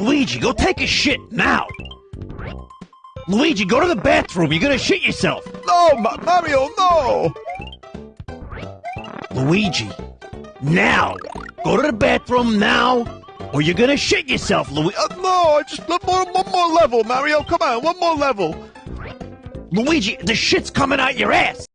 Luigi, go take a shit now. Luigi, go to the bathroom. You're gonna shit yourself. No, Ma- Mario, no! Luigi, now. Go to the bathroom now, or you're gonna shit yourself, Luigi. Uh, no, I just one more, one more level, Mario. Come on, one more level. Luigi, the shit's coming out your ass.